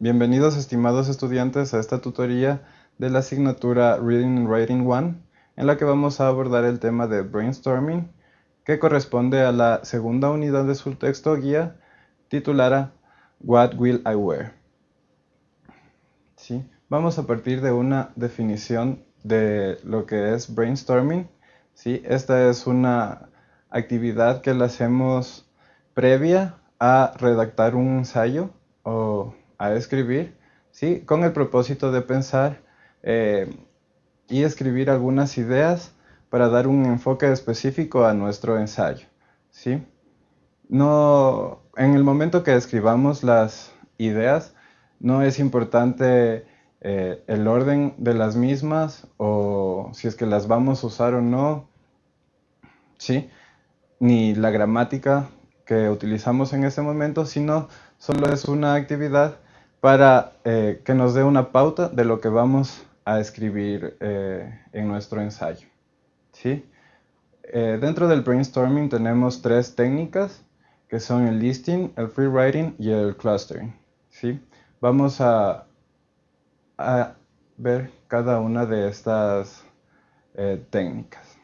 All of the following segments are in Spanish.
Bienvenidos estimados estudiantes a esta tutoría de la asignatura Reading and Writing 1 en la que vamos a abordar el tema de brainstorming que corresponde a la segunda unidad de su texto guía titulada What Will I Wear? ¿Sí? Vamos a partir de una definición de lo que es brainstorming. ¿sí? Esta es una actividad que la hacemos previa a redactar un ensayo o a escribir, ¿sí? con el propósito de pensar eh, y escribir algunas ideas para dar un enfoque específico a nuestro ensayo. ¿sí? No, en el momento que escribamos las ideas, no es importante eh, el orden de las mismas o si es que las vamos a usar o no, ¿sí? ni la gramática que utilizamos en ese momento, sino solo es una actividad para eh, que nos dé una pauta de lo que vamos a escribir eh, en nuestro ensayo. ¿sí? Eh, dentro del brainstorming tenemos tres técnicas que son el listing, el free writing y el clustering. ¿sí? Vamos a, a ver cada una de estas técnicas.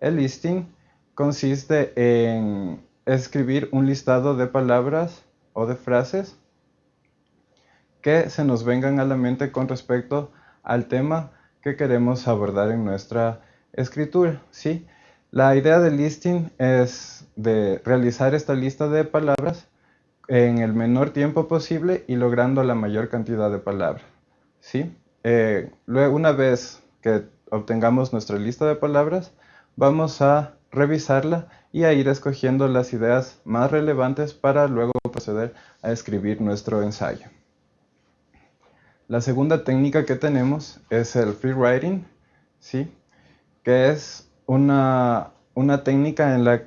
El listing consiste en escribir un listado de palabras o de frases que se nos vengan a la mente con respecto al tema que queremos abordar en nuestra escritura. ¿sí? La idea del listing es de realizar esta lista de palabras en el menor tiempo posible y logrando la mayor cantidad de palabras. ¿sí? Eh, luego, una vez que obtengamos nuestra lista de palabras, vamos a revisarla y a ir escogiendo las ideas más relevantes para luego proceder a escribir nuestro ensayo. La segunda técnica que tenemos es el free writing, ¿sí? que es una, técnica en la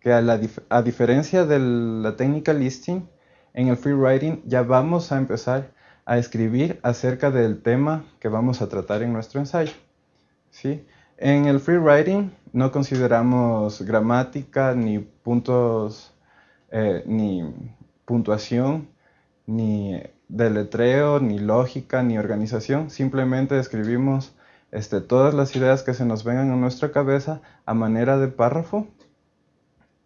que a, diferencia de la técnica listing, en el free writing ya vamos a empezar a escribir acerca del tema que vamos a tratar en nuestro ensayo. ¿sí? En el free writing no consideramos gramática, ni puntos, eh, ni puntuación, ni deletreo, ni lógica, ni organización. Simplemente escribimos este, todas las ideas que se nos vengan a nuestra cabeza a manera de párrafo.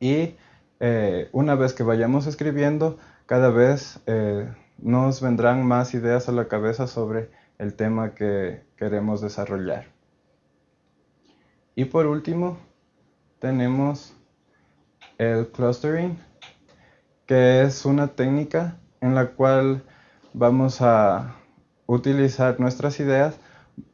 Y eh, una vez que vayamos escribiendo, cada vez eh, nos vendrán más ideas a la cabeza sobre el tema que queremos desarrollar. Y por último, tenemos el clustering, que es una técnica en la cual vamos a utilizar nuestras ideas,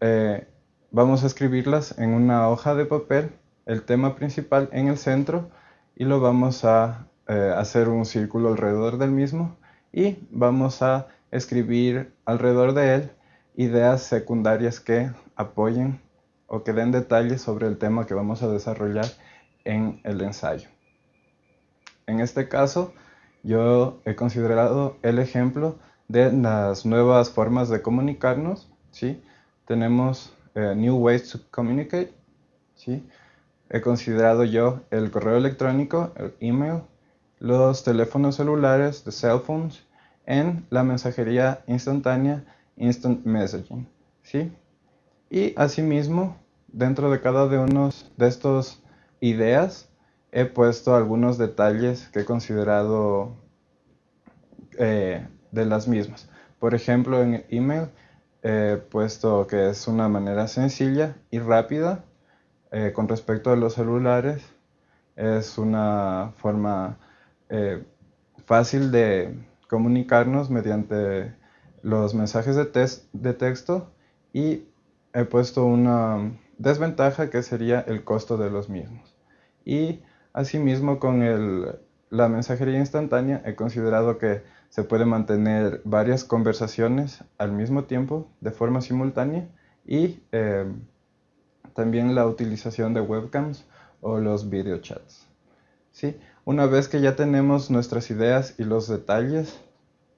eh, vamos a escribirlas en una hoja de papel, el tema principal en el centro, y lo vamos a eh, hacer un círculo alrededor del mismo, y vamos a escribir alrededor de él ideas secundarias que apoyen o que den detalles sobre el tema que vamos a desarrollar en el ensayo. En este caso, yo he considerado el ejemplo de las nuevas formas de comunicarnos. ¿sí? Tenemos eh, New Ways to Communicate. ¿sí? He considerado yo el correo electrónico, el email, los teléfonos celulares, the cell phones, en la mensajería instantánea, instant messaging. ¿sí? Y asimismo, dentro de cada uno de estos ideas, he puesto algunos detalles que he considerado eh, de las mismas. Por ejemplo, en email he puesto que es una manera sencilla y rápida eh, con respecto a los celulares. Es una forma eh, fácil de comunicarnos mediante los mensajes de, de texto y he puesto una desventaja que sería el costo de los mismos. Y asimismo con la mensajería instantánea he considerado que se puede mantener varias conversaciones al mismo tiempo de forma simultánea y eh, también la utilización de webcams o los video chats. ¿Sí? Una vez que ya tenemos nuestras ideas y los detalles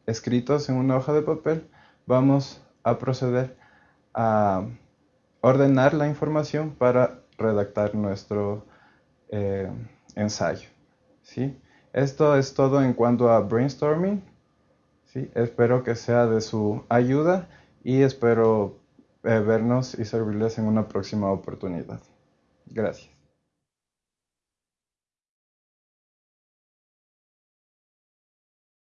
escritos en una hoja de papel, vamos a proceder a ordenar la información para redactar nuestro eh, ensayo. ¿sí? Esto es todo en cuanto a brainstorming. Espero que sea de su ayuda y espero eh, vernos y servirles en una próxima oportunidad. Gracias.